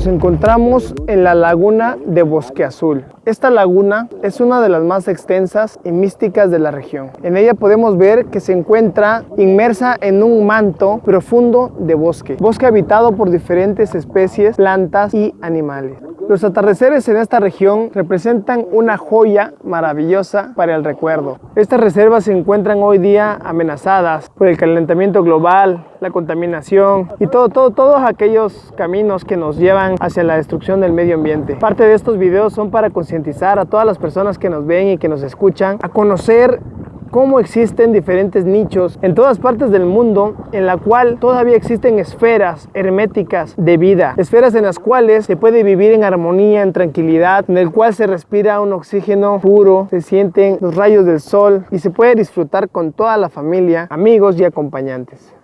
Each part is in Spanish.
nos encontramos en la laguna de Bosque Azul. Esta laguna es una de las más extensas y místicas de la región. En ella podemos ver que se encuentra inmersa en un manto profundo de bosque, bosque habitado por diferentes especies, plantas y animales. Los atardeceres en esta región representan una joya maravillosa para el recuerdo. Estas reservas se encuentran hoy día amenazadas por el calentamiento global, la contaminación y todo, todo, todos aquellos caminos que nos llevan hacia la destrucción del medio ambiente. Parte de estos videos son para concientizar a todas las personas que nos ven y que nos escuchan a conocer cómo existen diferentes nichos en todas partes del mundo en la cual todavía existen esferas herméticas de vida, esferas en las cuales se puede vivir en armonía, en tranquilidad, en el cual se respira un oxígeno puro, se sienten los rayos del sol y se puede disfrutar con toda la familia, amigos y acompañantes.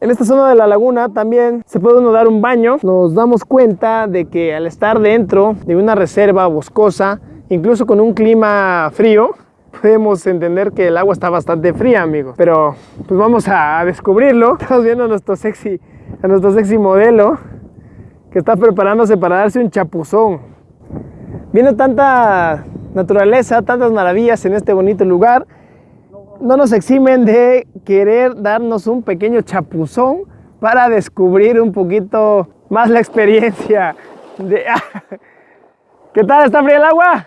En esta zona de la laguna también se puede uno dar un baño. Nos damos cuenta de que al estar dentro de una reserva boscosa, incluso con un clima frío, podemos entender que el agua está bastante fría, amigos. Pero pues vamos a descubrirlo. Estamos viendo a nuestro sexy, a nuestro sexy modelo que está preparándose para darse un chapuzón. Viendo tanta naturaleza, tantas maravillas en este bonito lugar, no nos eximen de querer darnos un pequeño chapuzón para descubrir un poquito más la experiencia. ¿Qué tal? ¿Está fría el agua?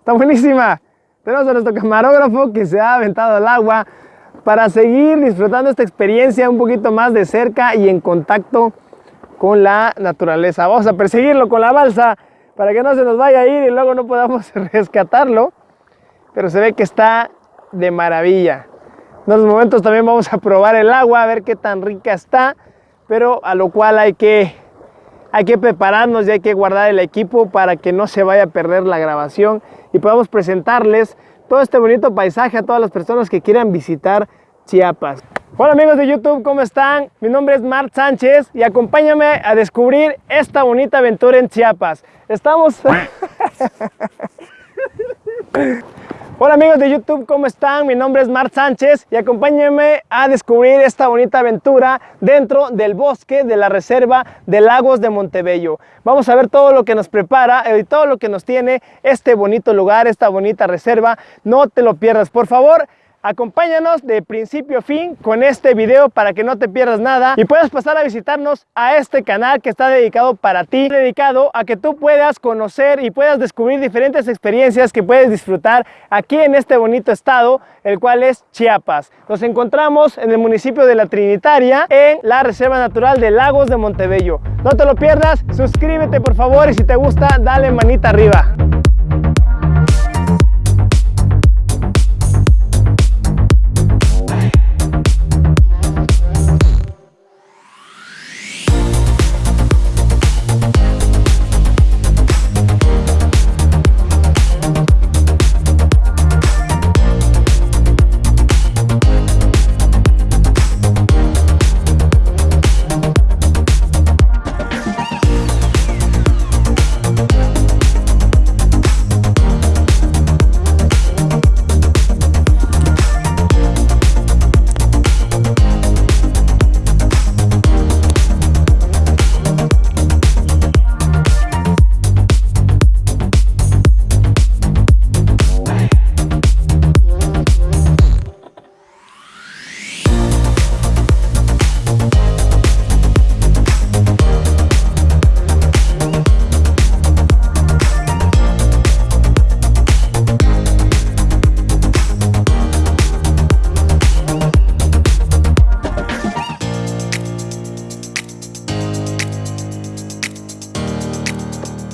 Está buenísima. Tenemos a nuestro camarógrafo que se ha aventado al agua para seguir disfrutando esta experiencia un poquito más de cerca y en contacto con la naturaleza. Vamos a perseguirlo con la balsa para que no se nos vaya a ir y luego no podamos rescatarlo. Pero se ve que está de maravilla. En unos momentos también vamos a probar el agua, a ver qué tan rica está, pero a lo cual hay que, hay que prepararnos y hay que guardar el equipo para que no se vaya a perder la grabación y podamos presentarles todo este bonito paisaje a todas las personas que quieran visitar Chiapas. Hola amigos de YouTube, ¿cómo están? Mi nombre es Marc Sánchez y acompáñame a descubrir esta bonita aventura en Chiapas. Estamos... Hola amigos de YouTube, ¿cómo están? Mi nombre es Marc Sánchez y acompáñenme a descubrir esta bonita aventura dentro del bosque de la reserva de Lagos de Montebello. Vamos a ver todo lo que nos prepara y todo lo que nos tiene este bonito lugar, esta bonita reserva. No te lo pierdas, por favor. Acompáñanos de principio a fin con este video para que no te pierdas nada y puedas pasar a visitarnos a este canal que está dedicado para ti, dedicado a que tú puedas conocer y puedas descubrir diferentes experiencias que puedes disfrutar aquí en este bonito estado, el cual es Chiapas. Nos encontramos en el municipio de La Trinitaria, en la Reserva Natural de Lagos de Montebello. No te lo pierdas, suscríbete por favor y si te gusta, dale manita arriba.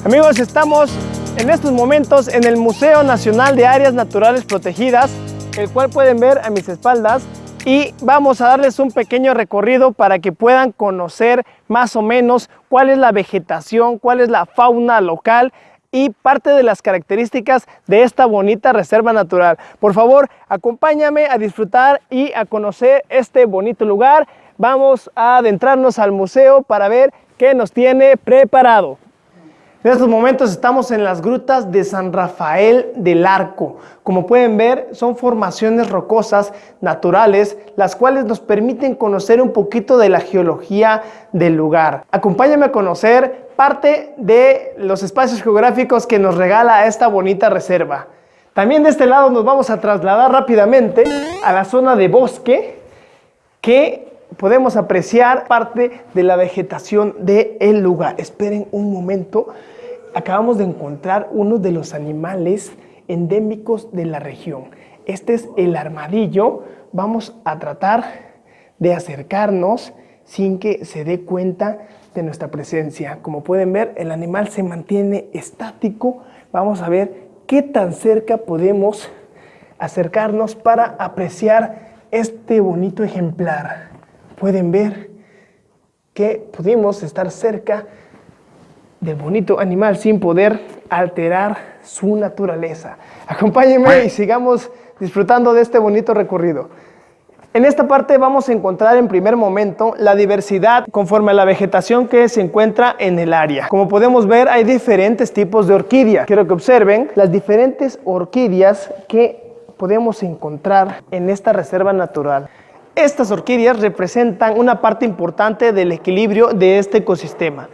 Amigos, estamos en estos momentos en el Museo Nacional de Áreas Naturales Protegidas, el cual pueden ver a mis espaldas y vamos a darles un pequeño recorrido para que puedan conocer más o menos cuál es la vegetación, cuál es la fauna local y parte de las características de esta bonita reserva natural. Por favor, acompáñame a disfrutar y a conocer este bonito lugar. Vamos a adentrarnos al museo para ver qué nos tiene preparado. En estos momentos estamos en las grutas de San Rafael del Arco. Como pueden ver, son formaciones rocosas naturales, las cuales nos permiten conocer un poquito de la geología del lugar. Acompáñame a conocer parte de los espacios geográficos que nos regala esta bonita reserva. También de este lado nos vamos a trasladar rápidamente a la zona de bosque que podemos apreciar parte de la vegetación del lugar. Esperen un momento, acabamos de encontrar uno de los animales endémicos de la región. Este es el armadillo. Vamos a tratar de acercarnos sin que se dé cuenta de nuestra presencia. Como pueden ver, el animal se mantiene estático. Vamos a ver qué tan cerca podemos acercarnos para apreciar este bonito ejemplar. Pueden ver que pudimos estar cerca del bonito animal sin poder alterar su naturaleza. Acompáñenme y sigamos disfrutando de este bonito recorrido. En esta parte vamos a encontrar en primer momento la diversidad conforme a la vegetación que se encuentra en el área. Como podemos ver hay diferentes tipos de orquídeas. Quiero que observen las diferentes orquídeas que podemos encontrar en esta reserva natural. Estas orquídeas representan una parte importante del equilibrio de este ecosistema.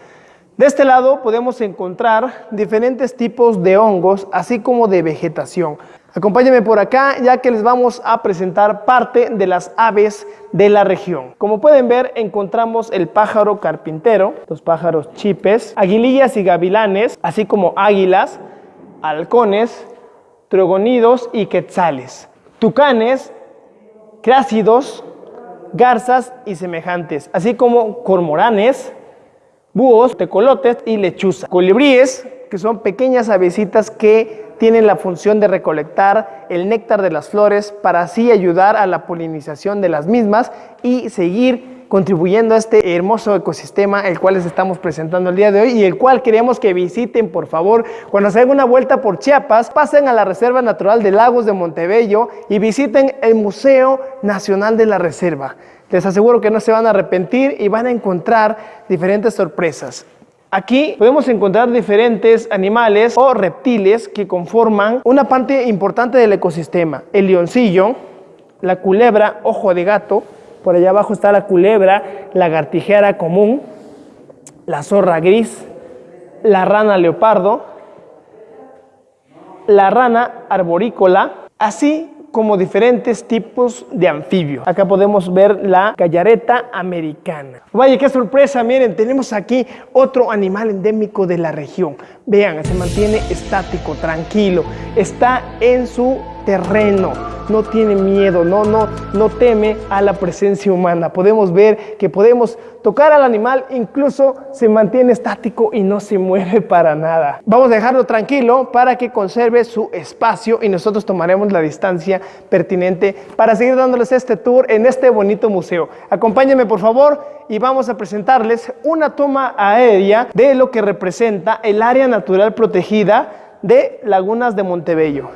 De este lado podemos encontrar diferentes tipos de hongos, así como de vegetación. Acompáñenme por acá ya que les vamos a presentar parte de las aves de la región. Como pueden ver encontramos el pájaro carpintero, los pájaros chipes, aguilillas y gavilanes, así como águilas, halcones, trogonidos y quetzales, tucanes, crácidos, garzas y semejantes, así como cormoranes, búhos, tecolotes y lechuza. Colibríes, que son pequeñas avecitas que tienen la función de recolectar el néctar de las flores para así ayudar a la polinización de las mismas y seguir contribuyendo a este hermoso ecosistema el cual les estamos presentando el día de hoy y el cual queremos que visiten por favor. Cuando se hagan una vuelta por Chiapas pasen a la Reserva Natural de Lagos de Montebello y visiten el Museo Nacional de la Reserva. Les aseguro que no se van a arrepentir y van a encontrar diferentes sorpresas. Aquí podemos encontrar diferentes animales o reptiles que conforman una parte importante del ecosistema. El leoncillo, la culebra, ojo de gato, por allá abajo está la culebra, la gartijera común, la zorra gris, la rana leopardo, la rana arborícola, así como diferentes tipos de anfibios. Acá podemos ver la gallareta americana. Vaya, qué sorpresa, miren, tenemos aquí otro animal endémico de la región. Vean, se mantiene estático, tranquilo, está en su terreno, no tiene miedo, no, no, no teme a la presencia humana. Podemos ver que podemos tocar al animal, incluso se mantiene estático y no se mueve para nada. Vamos a dejarlo tranquilo para que conserve su espacio y nosotros tomaremos la distancia pertinente para seguir dándoles este tour en este bonito museo. Acompáñenme por favor y vamos a presentarles una toma aérea de lo que representa el área natural protegida de Lagunas de Montebello.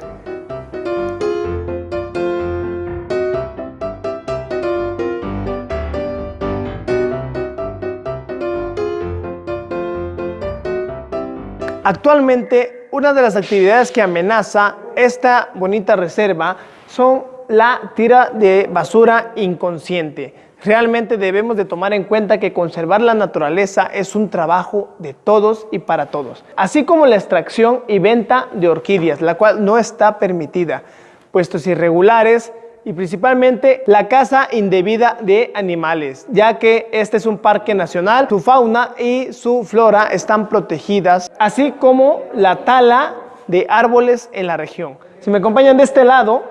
Actualmente, una de las actividades que amenaza esta bonita reserva son la tira de basura inconsciente. Realmente debemos de tomar en cuenta que conservar la naturaleza es un trabajo de todos y para todos, así como la extracción y venta de orquídeas, la cual no está permitida. Puestos irregulares y principalmente la caza indebida de animales, ya que este es un parque nacional, su fauna y su flora están protegidas, así como la tala de árboles en la región. Si me acompañan de este lado,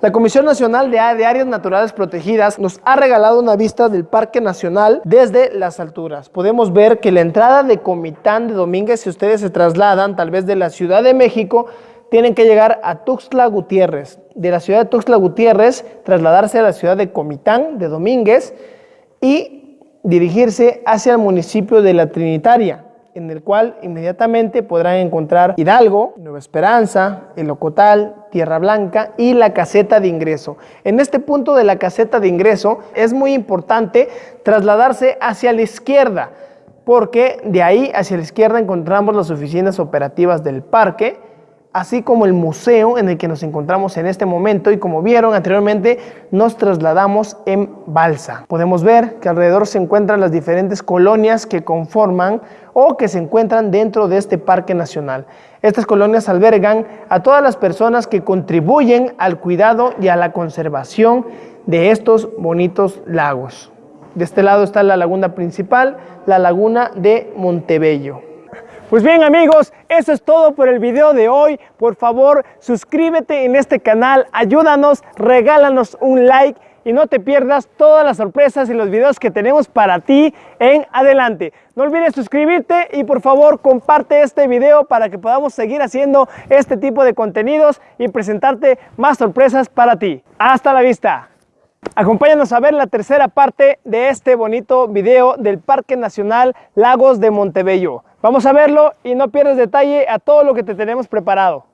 la Comisión Nacional de Áreas Naturales Protegidas nos ha regalado una vista del Parque Nacional desde las alturas. Podemos ver que la entrada de Comitán de Domínguez, si ustedes se trasladan tal vez de la Ciudad de México, tienen que llegar a Tuxtla Gutiérrez. De la ciudad de Tuxtla Gutiérrez, trasladarse a la ciudad de Comitán de Domínguez y dirigirse hacia el municipio de La Trinitaria, en el cual inmediatamente podrán encontrar Hidalgo, Nueva Esperanza, El Ocotal, Tierra Blanca y la caseta de ingreso. En este punto de la caseta de ingreso es muy importante trasladarse hacia la izquierda, porque de ahí hacia la izquierda encontramos las oficinas operativas del parque, así como el museo en el que nos encontramos en este momento y como vieron anteriormente nos trasladamos en balsa. Podemos ver que alrededor se encuentran las diferentes colonias que conforman o que se encuentran dentro de este parque nacional. Estas colonias albergan a todas las personas que contribuyen al cuidado y a la conservación de estos bonitos lagos. De este lado está la laguna principal, la laguna de Montebello. Pues bien amigos, eso es todo por el video de hoy. Por favor, suscríbete en este canal, ayúdanos, regálanos un like y no te pierdas todas las sorpresas y los videos que tenemos para ti en adelante. No olvides suscribirte y por favor comparte este video para que podamos seguir haciendo este tipo de contenidos y presentarte más sorpresas para ti. Hasta la vista. Acompáñanos a ver la tercera parte de este bonito video del Parque Nacional Lagos de Montebello. Vamos a verlo y no pierdas detalle a todo lo que te tenemos preparado.